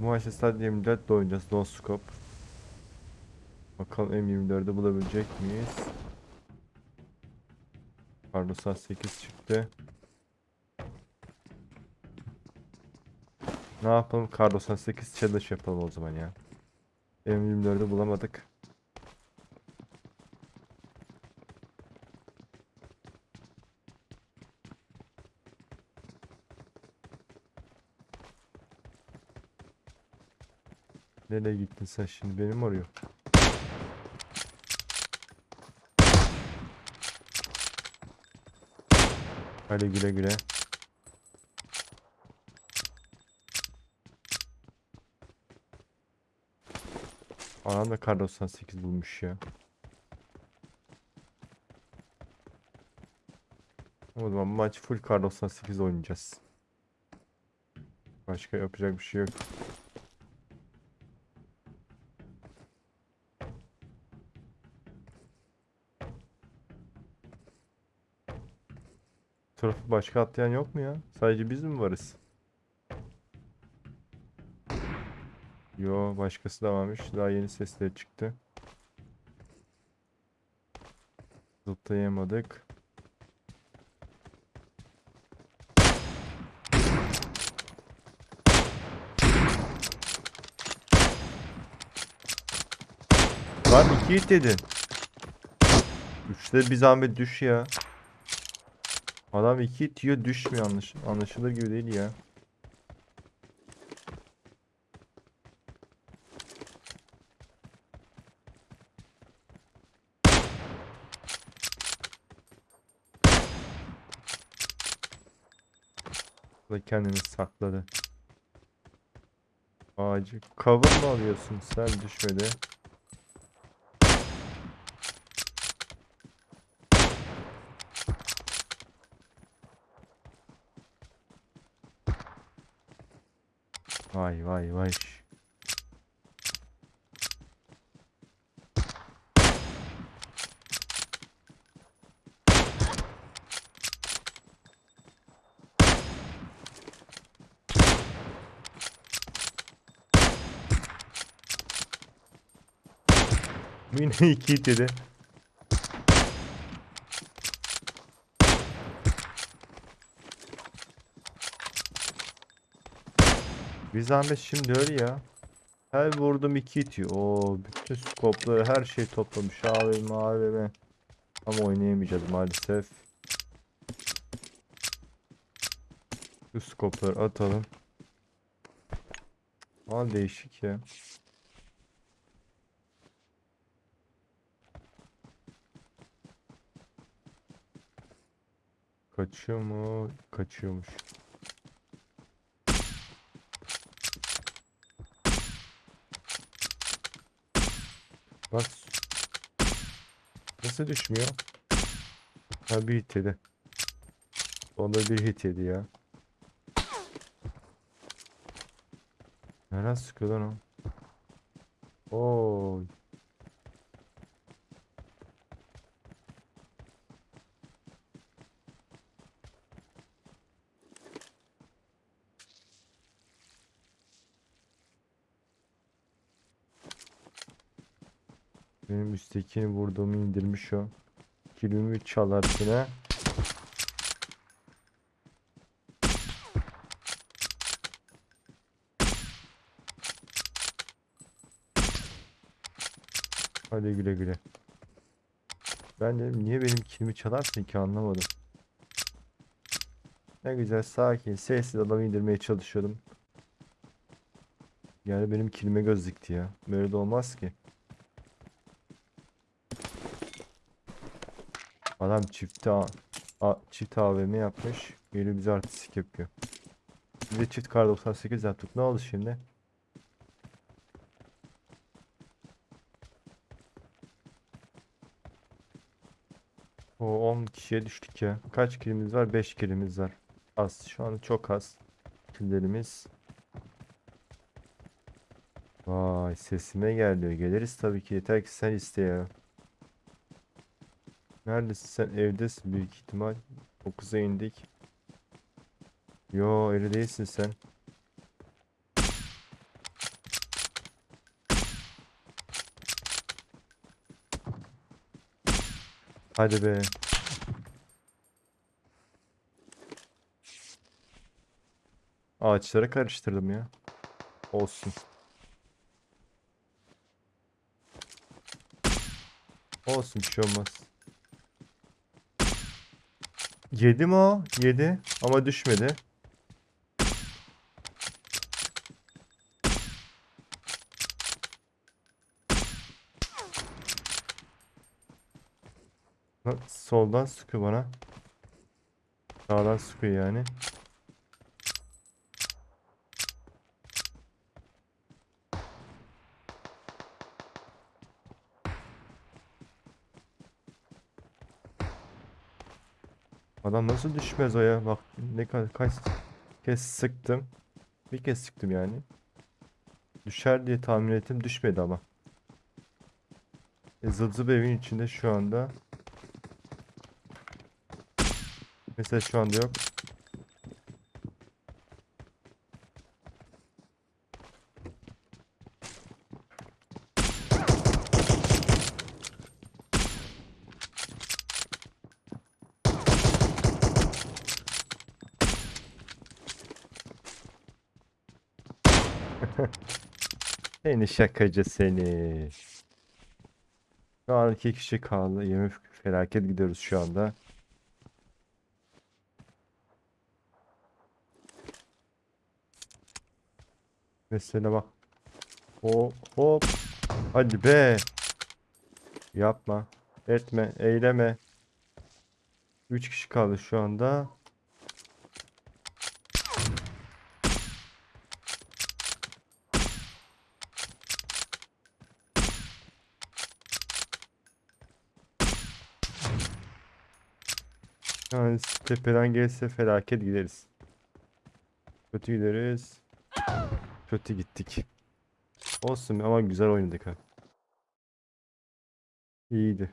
Bu maçta sadece 24 de oynayacağız. No scope. Bakalım M24'ü bulabilecek miyiz? Carlos'a 8 çıktı. Ne yapalım? Carlos'a 8 challenge yapalım o zaman ya. M24'ü bulamadık. Nereye gittin sen şimdi? Benim arıyor. Hadi güle güle. Anam da kar 98 bulmuş ya. O zaman maç full kar 98 oynayacağız. Başka yapacak bir şey yok. Tarafı başka atlayan yok mu ya? Sadece biz mi varız? Yo başkası da varmış. Daha yeni sesleri çıktı. Zıplayamadık. Lan iki hit dedin. Üçte bir zahmet düş ya. Adam iki yiyor düşmüyor anlaş anlaşılır gibi değil ya. Da kendini sakladı. Ağacı cover mı alıyorsun sen düşmedi. Vay vay vay. Yine iki dedi. Bir zahmet şimdi öyle ya. Her vurdum iki itiyor. Oo, bütün skopları her şey toplamış. AVM AVM. Ama oynayamayacağız maalesef. Şu skopları atalım. Aa değişik ya. Kaçıyor mu? Kaçıyormuş. Bak. Nasıl düşmüyor? Ha bir hit yedi. Onda bir hit yedi ya. Nereden sıkıyor lan o? Oo. Benim üsttekini vurduğumu indirmiş o. Kilimi çalarsına. Hadi güle güle. Ben dedim niye benim kilimi çalarsın ki anlamadım. Ne güzel sakin sessiz adamı indirmeye çalışıyordum. Yani benim kilime göz dikti ya. Böyle de olmaz ki. Adam çifte A, çift AVM yapmış. Geliyor bize artistik yapıyor. Biz de çift kar 98 yaptık. Ne oldu şimdi? O 10 kişiye düştük ya. Kaç kilimiz var? 5 kilimiz var. Az. Şu an çok az. Killerimiz. Vay sesime geliyor. Geliriz tabii ki. Yeter ki sen iste. Neredesin sen? Evdesin büyük ihtimal. 9'a indik. Yo öyle değilsin sen. Hadi be. Ağaçlara karıştırdım ya. Olsun. Olsun bir şey olmaz. Yedi mi o? Yedi ama düşmedi. Soldan sıkıyor bana. Sağdan sıkıyor yani. Adam nasıl düşmez o ya? Bak ne kadar kaç kez sıktım. Bir kez sıktım yani. Düşer diye tahmin ettim. Düşmedi ama. E, zıp evin içinde şu anda. Mesela şu anda yok. Seni şakacı seni. Şu an iki kişi kaldı. Yemin felaket gidiyoruz şu anda. Mesela bak. Hop hop. Hadi be. Yapma. Etme. Eyleme. 3 kişi kaldı şu anda. Yani tepeden gelse felaket gideriz. Kötü gideriz. Kötü gittik. Olsun ama güzel oynadık ha. İyiydi.